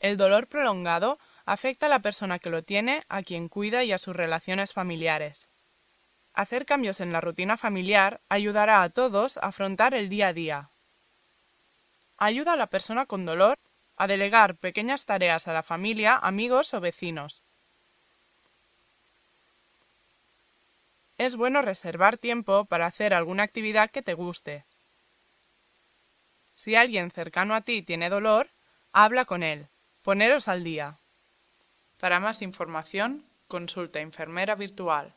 El dolor prolongado afecta a la persona que lo tiene, a quien cuida y a sus relaciones familiares. Hacer cambios en la rutina familiar ayudará a todos a afrontar el día a día. Ayuda a la persona con dolor a delegar pequeñas tareas a la familia, amigos o vecinos. Es bueno reservar tiempo para hacer alguna actividad que te guste. Si alguien cercano a ti tiene dolor, habla con él. Poneros al día. Para más información, consulta enfermera virtual.